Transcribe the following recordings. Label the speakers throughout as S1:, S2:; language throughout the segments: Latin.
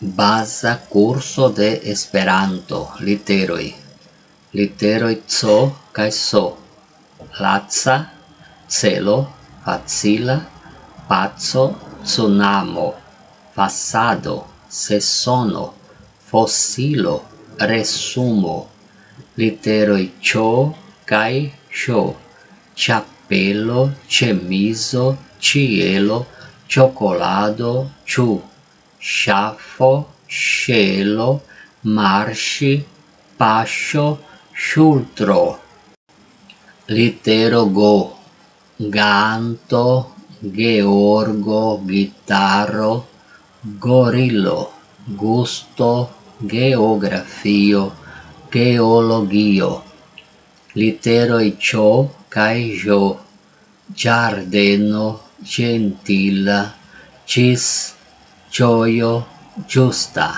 S1: Baza curso de Esperanto, literoj, literoj co kaj so. Latsa celo, facila, paco, tsunamo, fasado, sesono, fossilo, resumo, literoj cho kaj sho. Chapelo, chemizo, cielo, chocolado, chu. sciaffo, scelo, marci, pascio, sciultro. L'iterogo, ganto, Georgo, Chitarro, Gorillo, Gusto, Geografio, Geologio, ciò, Caijo, Giardeno, Gentila, Cis, gioio giusta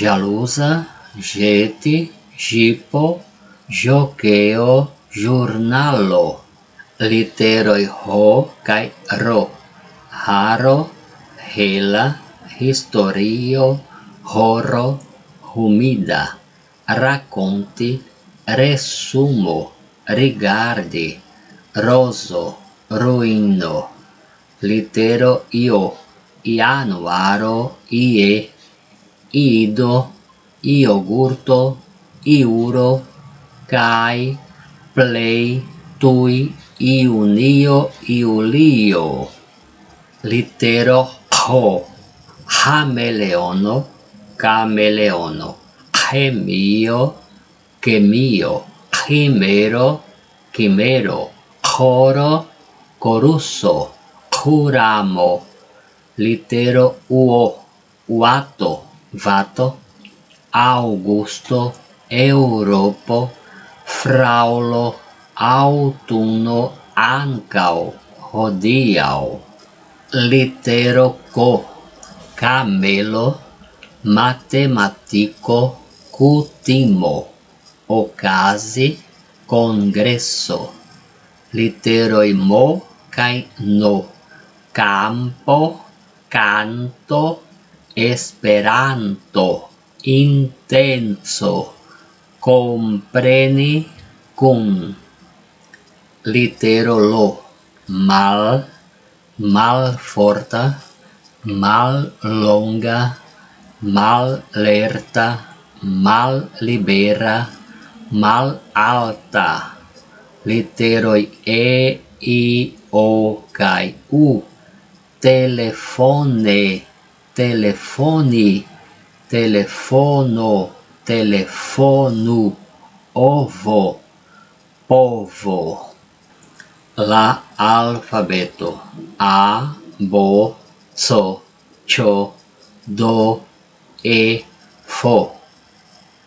S1: jalusa jeti gipo joqueo giornalo literoi ho kai ro haro hela historio horo humida racconti resumo rigardi roso ruino litero io. Ianuaro, ie, ido, iogurto, iuro, kai, plei, tui, iunio, iulio. Litero ho, hameleono, cameleono, chemio, chemio, chimero, chimero, coro, corusso, curamo, litero uo uato vato augusto europo fraulo autuno ancao hodiau litero co camelo matematico cutimo ocasi congresso literoi mo kai no campo canto esperanto intenso. Compreni cum litero lo mal malforta mal libera mal alta literoi e i o kai u. telefone, telefoni, telefono, telefonu, ovo, povo. La alfabeto A, Bo, So, Cho, Do, E, Fo.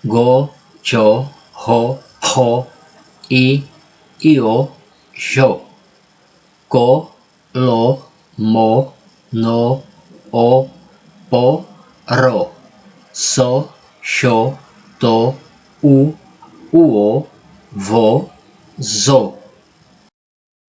S1: Go, Cho, Ho, Ho, I, Io, Jo. Ko, Lo, mo, no, o, po, ro, so, sho, to, u, uo, vo, zo.